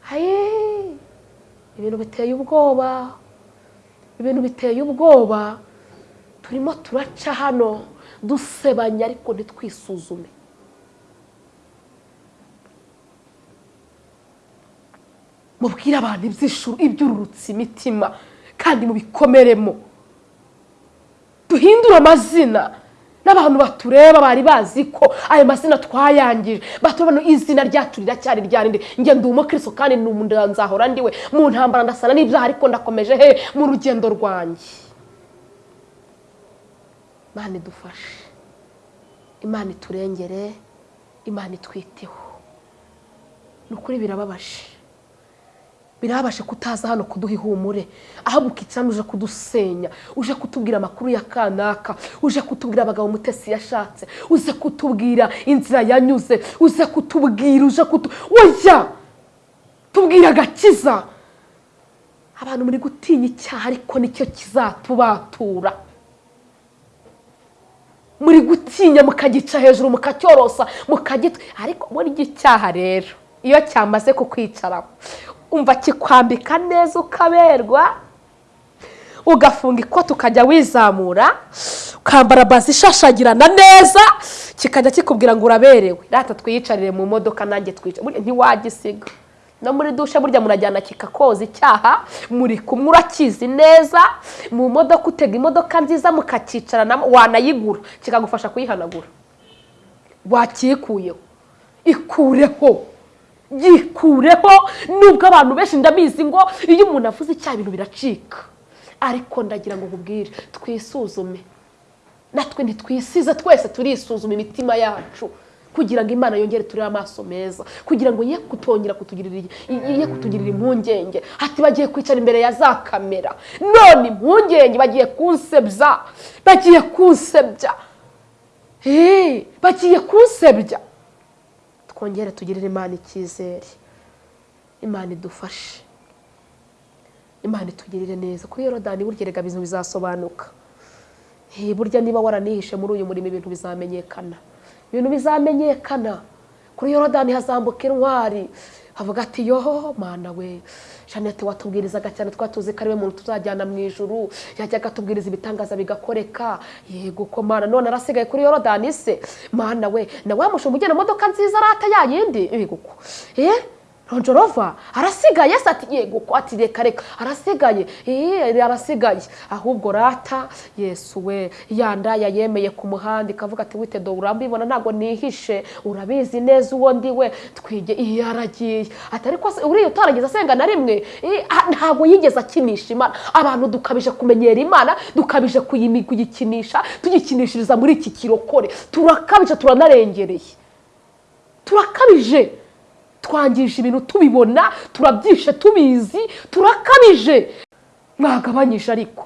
haye ibintu biteye ubwoba ibintu biteye ubwoba. Turimo turaca hano dusebanya ariko ntitwisuzume. Mubwire abantu iby'ishuru iby'ururutse imitima kandi mubikomeremo duhindure amazina. N'abantu batureba bari bazi ko ayo mazina twayangije. Batubona izina ryacu riracyari ryarindi njye ndi umukristo kandi nzahora ndiwe mu ntambara ndasana n'ibyaha ariko ndakomeje he mu rugendo rwanjye. Imana idufashe. Imana iturengere. Imana itwiteho. Ni ukuri birababaje. Birabashe kutaza hano kuduha ihumure ahubwo ukicamo uje kudusenya. Uje kutubwira amakuru ya kanaka. Uje kutubwira abagabo mutesi yashatse. Uze kutubwira inzira yanyuze. Uze kutubwira uje kutu oya! Tubwira agakiza. Abantu muri gutinya icyaha ariko ni cyo kizatubatura. Muri gutinya mukagica hejuru mukacyorosa mukagitwa ariko muri icyaha rero iyo cyamaze kukwicaraho umva kikwambika neza ukaberwa ugafunga ikoti ukajya wizamura ukambara bazi ishashagirana neza kikajya kikubwira ngo uraberewe. Rata twiyicarire mu modoka nanjye twica. Ntiwagisiga. No muri dushe burya murajyana kikakoza icyaha muri kumwe urakizi neza mu modoka utega imodoka nziza mukakicaranamo wanayigura. Kikagufasha kuyihanagura. Wakikuyeho. Ikureho. Yikureho nubwo abantu benshi ndabizi ngo iyo umuntu avuze icyaha ibintu biracika. Ariko ndagira ngo nkubwire twisuzume. Natwe ntitwisize twese turisuzuma imitima yacu. Kugira ngo imana yongere turebe amaso meza. Kugira ngo ye kutongera kutugirira impungenge. Hati bagiye kwicara imbere ya za kamera. None impungenge bagiye kunsebya. Bagiye kunsebya. Bagiye kunsebya. Twongere tugirire imana icyizere. Imana idufashe. Imana itugirire neza. Kuri yorodani burya rega ibintu bizasobanuka. Burya niba waranihishe muri uyu murimo ibintu bizamenyekana. Ibintu bizamenyekana. Kuri yorodani hazambuka intwari. Havuga ati yoho mana we. Jeannette watubwirizaga cyane twatuzi ko ari we muntu tuzajyana mu ijuru. Yajyaga atubwiriza ibitangaza bigakoreka. Yego ko mana none arasigaye kuri yorodani se mana we na wa mushumba ugena imodoka nziza arata yayindi yego ko. Eh? Ronjorova arasigaye ati yego ko ati reka reka. Arasigaye. Arasigaye. Ahubwo rata yesu we yandaya yemeye ku muhanda ikavuga ati wite do urambibona ntabwo nihishe urabizi neza uwo ndi we. Twige iyo aragiye ati ariko uriya utarageze asenga na rimwe? Ntabwo yigeze akinisha imana. Abantu dukabije kumenyera imana dukabije kuyikinisha tugikinishiriza muri iki kirokore. Turakabije turanarengereye. Turakabije. Twangije ibintu tubibona turabyishe tubizi turakabije mwagabanyije ariko.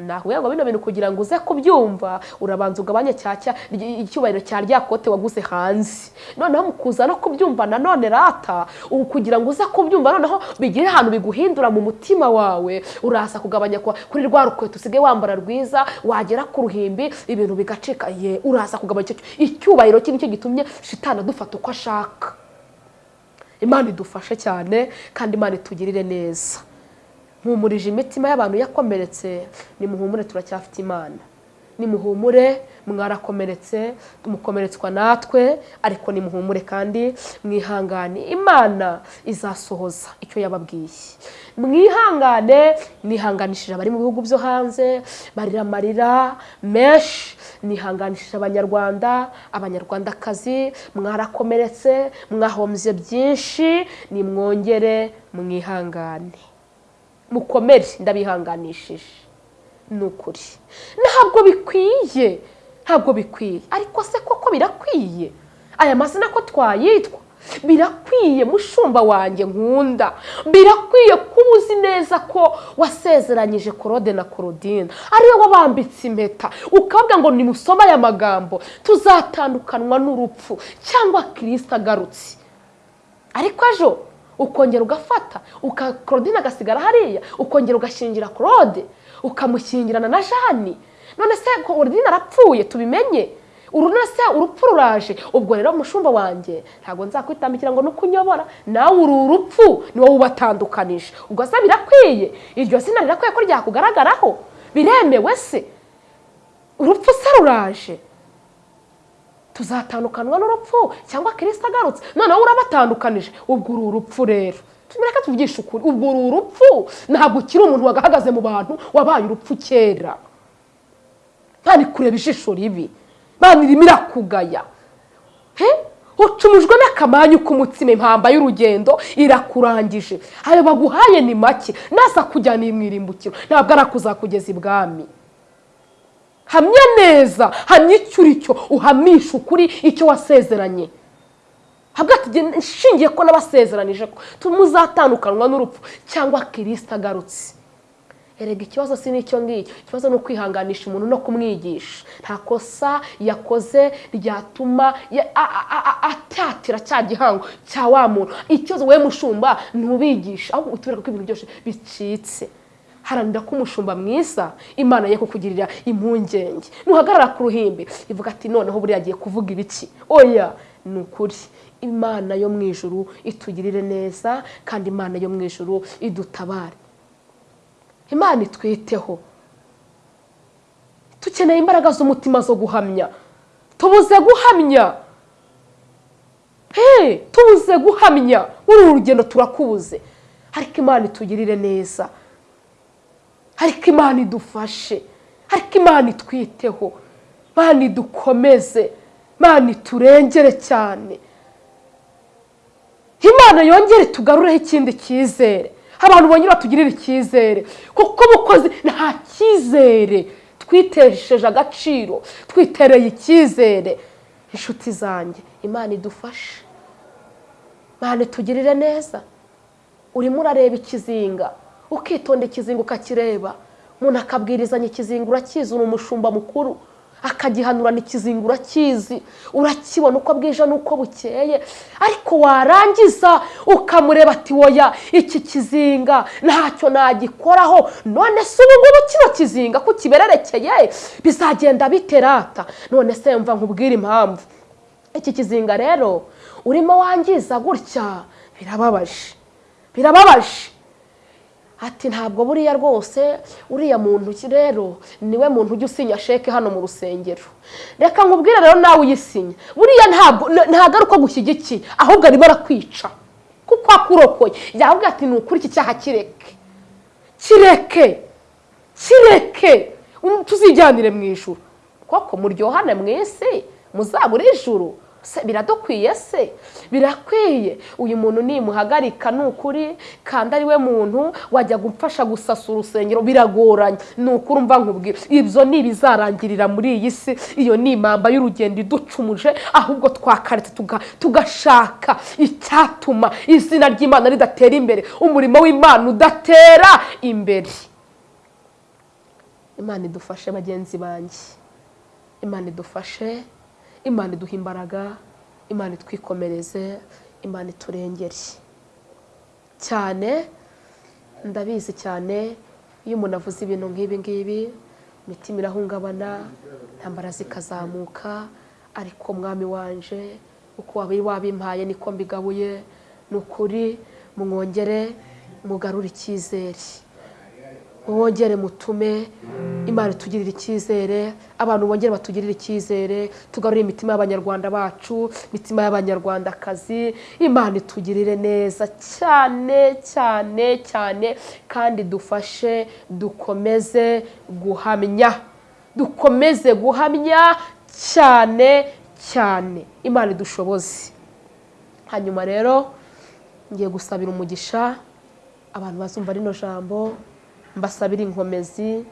Nahuye ngo bino bintu kugira ngo uze kubyumva urabanza ugabanye cyacya icyubahiro cya rya kote waguze hanze. Noneho mu kuza no kubyumva nanone rata ubu kugira ngo uze kubyumva noneho bigire ahantu biguhindura mu mutima wawe. Uraza kugabanya kuri rwa rukweto usigaye wambara rwiza wagera ku ruhimbi ibintu bigacika. Ye uraza kugabanya icyubahiro cye ni cyo gitumye shitana dufata uko ashaka. Imana idufashe cyane kandi imana itugirire neza. Mpumurije imitima y'abantu yakomeretse nimuhumure turacyafite imana. Nimuhumure mwarakomeretse mukomeretswa natwe ariko nimuhumure kandi mwihangane. Imana izasohoza icyo yababwiye. Mwihangane nihanganishije abari mu bihugu byo hanze barira amarira menshi nihanganishije abanyarwanda abanyarwandakazi mwarakomeretse mwahombye byinshi nimwongere mwihangane. Mukomere ndabihanganishije. Ni ukuri ntabwo bikwiye ntabwo bikwiye. Ariko se koko birakwiye? Aya mazina ko twayitwa? Birakwiye mushumba wanjye nkunda. Birakwiye kuba uzi neza ko wasezeranyije korode na korodine ari we wabambitse impeta. Ukavuga ngo nimusome aya magambo. Tuzatandukanwa n'urupfu cyangwa kirisita agarutse. Ariko ejo ukongera ugafata korodine agasigara hariya ukongera ugashingira korode ukamushyingirana na jani none se korodine arapfuye tubimenye? Urunone se urupfu ruraje ubwo rero mushumba wanjye ntabwo nzakwitambikira ngo nuko unyobora nawe uri urupfu ni wowe ubatandukanije. Ubwo se birakwiye iryo zina rirakwiye ko ryakugaragaraho. Biremewe se? Urupfu se ruraje tuzatandukanwa n'urupfu cyangwa kirisita agarutse? Noneho urabatandukanije. Ubwo uri urupfu rero. Tumureke tuvugishe ukuri. Ubwo uri urupfu ntabwo ukiri umuntu wagahagaze mu bantu wabaye urupfu kera. Ntani kureba ijisho ribi. Mpano irimo irakugaya ucumujwe n'akamanyu k'umutsima impamba y'urugendo irakurangije. Ayo baguhaye ni make. Naza kujyana iyi mwirimbukiro ntabwo ari akuzakugeza ibwami. Hamya neza hamya icyo uri cyo uhamisha ukuri icyo wasezeranye. Habwa ati "Jye nshingiye ko nabasezeranije ko tumuzatandukanywa n'urupfu cyangwa kirisita agarutse. Erega ikibazo si n'icyo ngicyo. Ikibazo ni ukwihanganisha umuntu no kumwigisha. Nta kosa yakoze ryatuma atatira cya gihango cya wa muntu. Ikibazo wowe mushumba ntubigisha ahubwo utubereka ko ibintu byose bicitse. Haranira ko umushumba mwiza imana ye kukugirira impungenge. Nuhagarara ku ruhimbi ivuga ati noneho buriya agiye kuvuga ibiki oya ni ukuri. Imana yo mu ijuru itugirire neza kandi imana yo mu ijuru idutabare. Imana itwiteho. Dukeneye imbaraga z'umutima zo guhamya. Tubuze guhamya. Hey, tubuze guhamya. Muri uru rugendo turakubuze. Ariko imana itugirire neza. Ariko imana idufashe. Ariko imana itwiteho. Imana idukomeze. Imana iturengere cyane. Imana yongere tugarureho ikindi cyizere. Abantu bongera batugirire icyizere. Kuko ubukozi nta cyizere. Twitesheje agaciro. Twitereye icyizere. Inshuti zanjye imana idufashe. Imana itugirire neza. Urimo urareba ikizinga. Ukitonda ikizinga ukakireba. Umuntu akabwirizanya ikizinga urakizi uri umushumba mukuru. Akagihanurana ikizinga urakizi urakibona uko bwije n'uko bukeye. Ariko warangiza ukamureba ati woya iki kizinga ntacyo nagikoraho none se ubu ngubu kino kizinga ko kibererekeye bizagenda biterata none se mva nkubwire impamvu. Iki kizinga rero urimo wangiza gutya? Birababaje. Birababaje. Ati ntabwo buriya rwose uriya muntu rero? Niwe muntu ujya usinya sheke hano mu rusengero. Reka nkubwire rero nawe uyisinya. Buriya ntabwo ari uko agushyigikiye ahubwo arimo arakwica. Kuko akurokoye. Yavuga ati ni ukuri iki cyaha kireke? Kireke! Kireke! Tuzijyanire mu ijuru. Koko muryohane mu isi muzabure se biradukwiye se? Birakwiye. Uyu muntu nimuhagarika ni ukuri kandi ari we muntu wajya gufasha gusasa urusengero biragoranye. Ni ukuri umva nkubwira ibyo ni ibizarangirira muri iyi si. Iyo ni impamba y'urugendo iducumuje ahubwo twakaretse tugashaka icyatuma izina ry'imana ridatera imbere umurimo w'imana udatera imbere. Imana idufashe bagenzi banjye. Imana idufashe imana iduha imbaraga imana itwikomereze imana iturengere. Cyane ndabizi cyane iyo umuntu avuze ibintu nk'ibi ngibi imitima irahungabana intambara zikazamuka ariko mwami wanje uko wabimpaye niko mbigabuye ni ukuri mwongere mugarure icyizere. Mwongere mutume imana itugirire icyizere abantu bongere batugirire icyizere tugarure imitima y'abanyarwanda bacu imitima y'abanyarwandakazi imana itugirire neza cyane cyane cyane kandi dufashe dukomeze guhamya dukomeze guhamya cyane cyane. Imana idushoboze. Hanyuma rero ngiye gusabira umugisha abantu bazumva rino jambo. Mbasabire inkomezi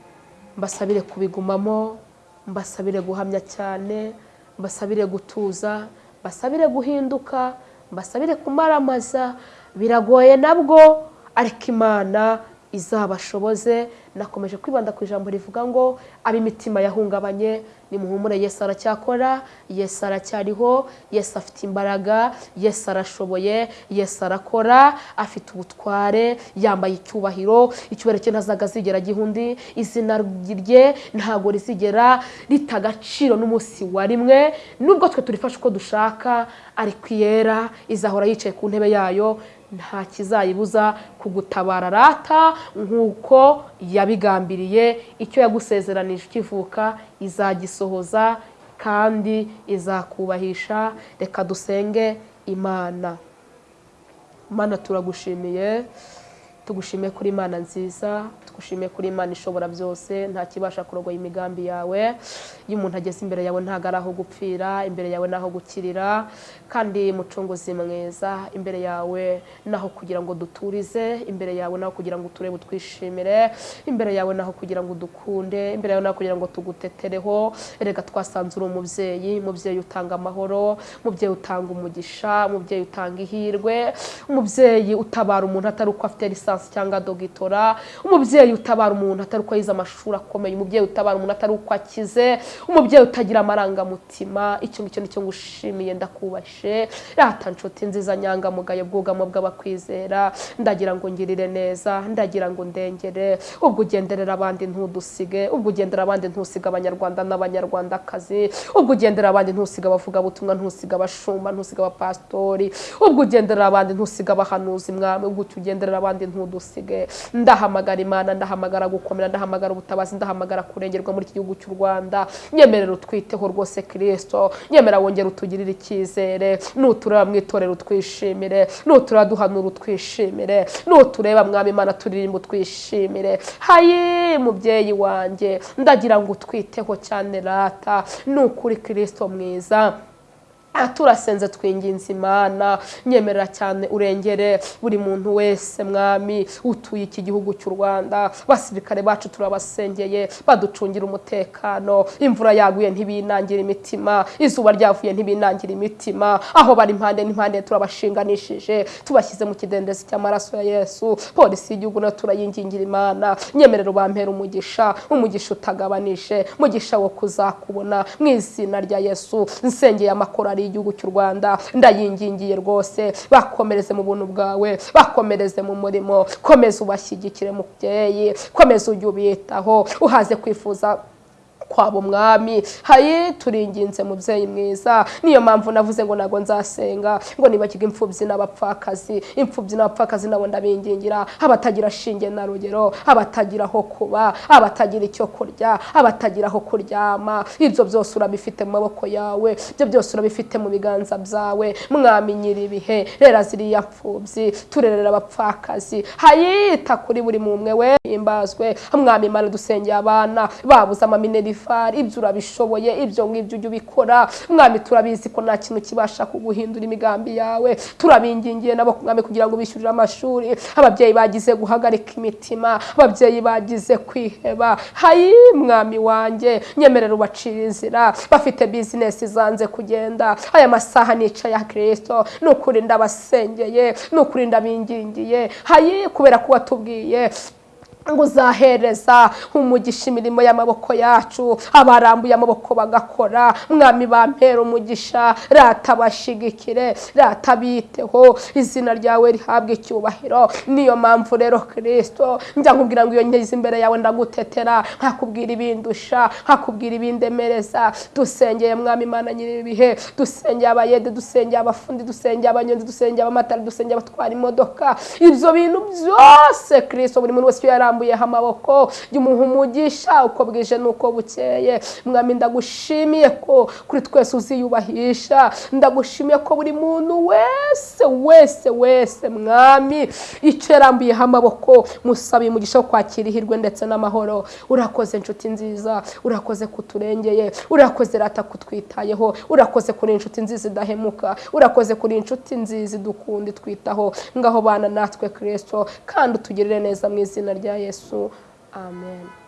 mbasabire kubigumamo mbasabire guhamya cyane mbasabire gutuza mbasabire guhinduka mbasabire kumaramaza. Biragoye nabwo ariko imana izabashoboze. Nakomeje kwibanda ku ijambo rivuga ngo ab'imitima yahungabanye. Nimuhumure Yesu aracyakora. Yesu aracyariho. Yesu afite imbaraga. Yesu arashoboye. Yesu arakora. Afite ubutware. Yambaye icyubahiro. Icyubahiro cye ntazaga zigera gihundi izina rye ntabwo rizigera rita agaciro n'umunsi wa rimwe. Nubwo twe turifashe uko dushaka. Ariko iyera izahora yicaye ku ntebe yayo. Nta kizayibuza kugutabara rata nk'uko yabigambiriye icyo yagusezeranije ukivuka izagisohoza kandi izakubahisha. Reka dusenge imana. Imana turagushimiye. Tugushimiye kuri imana nziza. Tugushimiye kuri imana ishobora byose nta kibasha kurogoya imigambi yawe. Iyo umuntu ageze imbere yawe ntabwo ari aho gupfira imbere yawe ni aho gukirira kandi mucunguzi mwiza. Imbere yawe naho kugira ngo duturize imbere yawe naho kugira ngo uturebe utwishimire imbere yawe naho kugira ngo udukunde imbere yawe naho kugira ngo tugutetereho. Erega twasanze uri umubyeyi umubyeyi utanga amahoro umubyeyi utanga umugisha umubyeyi utanga ihirwe umubyeyi utabara umuntu atari uko afite lisansi cyangwa dogitora umubyeyi utabara umuntu atari uko yize amashuri akomeye umubyeyi utabara umuntu atari uko akize umubyeyi utagira amarangamutima icyo ngicyo ni cyo ngushimiye ndakubashe. Rata nshuti nziza nyangamugayo bwugamo bw'abakwizera ndagira ngo ngirire neza ndagira ngo ndengere. Ubwo ugenderera abandi ntudusige ubwo ugendera abandi ntusiga abanyarwanda n'abanyarwandakazi ubwo ugendera abandi ntusiga abavugabutumwa ntusiga abashumba ntusiga abapasitori ubwo ugendera abandi ntusiga abahanuzi mwami ubwo ugenderera abandi ntudusige ndahamagara imana ndahamagara gukomera ndahamagara ubutabazi ndahamagara kurengerwa muri iki gihugu cy'u rwanda. Nyemerera utwiteho rwose kirisito nyemera wongera utugirire icyizere. Nutureba mu itorero utwishimire. Nutureba duhanura utwishimire. Nutureba mwami imana turirimba utwishimire. Hayi mubyeyi wanjye ndagira ngo utwiteho cyane rata. Ni ukuri kirisito mwiza. Turasenze twinginze imana nyemerera cyane urengere buri muntu wese mwami utuye iki gihugu cy'u rwanda. Basirikare bacu turabasengeye baducungira umutekano. Imvura yaguye ntibinangira imitima izuba ryavuye ntibinangira imitima. Aho bari impande n'impande turabashinganishije tubashyize mu kidendezi cy'amaraso ya yesu. Polisi y'igihugu na yo turayingingira imana. Nyemerera ubampera umugisha umugisha utagabanije umugisha wo kuzakubona. Mu izina rya yesu nsengeye amakorari y'igihugu cy'u rwanda. Ndayingingiye rwose. Bakomereze mu buntu bwawe. Bakomereze mu murimo. Komeza ubashyigikire mubyeyi. Komeza ujye ubitaho uhaze kwifuza kwaba umwami hayi turinginze mubyeyi mwiza. Niyo mpamvu navuze ngo ntabwo nzasenga. Ngo nibagirwe imfubyi n'abapfakazi. Imfubyi n'abapfakazi nabo ndabingingira. Abatagira shinge na rugero. Abatagira aho kuba. Abatagira icyo kurya. Abatagira aho kuryama. Ibyo byose urabifite mu maboko yawe. Ibyo byose urabifite mu biganza byawe. Mwami nyir'ibihe. Rera ziriya mfubyi turerera abapfakazi. Hayita kuri buri mumwe we himbazwe mwami imana dusengeye abana. Babuze amamineri ibyo urabishoboye ibyo ngibyo ujya ubikora. Mwami turabizi ko nta kintu kibasha kuguhindura imigambi yawe. Turabingingiye nabo mwami kugira ngo bishyurire amashuri. Ababyeyi bagize guhagarika imitima ababyeyi bagize kwiheba. Hayi mwami wanjye nyemerera ubacira inzira. Bafite bizinesi zanze kugenda. Aya masaha nica ya kirisito ni ukuri ndabasengeye ni ukuri ndabingingiye. Hayi kubera ko watubwiye ngo uzahereza umugisha imirimo y'amaboko yacu abarambuye amaboko bagakora. Mwami bampera umugisha rata bashigikire rata biteho izina ryawe rihabwe icyubahiro. Niyo mpamvu rero kirisito njya nkubwira ngo iyo ngeze imbere yawe ndagutetera. Nkakubwira ibindusha nkakubwira ibindemereza. Dusengeye mwami imana nyir'ibihe dusengeye abayede dusengeye abafundi dusengeye abanyonzi dusengeye abamatari dusengeye abatwara imodoka. Ibyo bintu byose kirisito buri muntu wese iyo yarambuye arambuyeho amaboko y'umuha umugisha uko bwije n'uko bukeye. Mwami ndagushimiye ko kuri twese uziyubahisha. Ndagushimiye ko buri muntu wese wese wese mwami icyo yarambuyeho amaboko musabiye umugisha wo kwakira ihirwe ndetse n'amahoro. Urakoze inshuti nziza. Urakoze kuturengeye. Urakoze rata kutwitayeho. Urakoze kuri inshuti nziza idahemuka. Urakoze kuri inshuti nziza idukunda itwitaho ngaho bana natwe kirisito kandi utugirire neza mu izina rya yesu. Amen.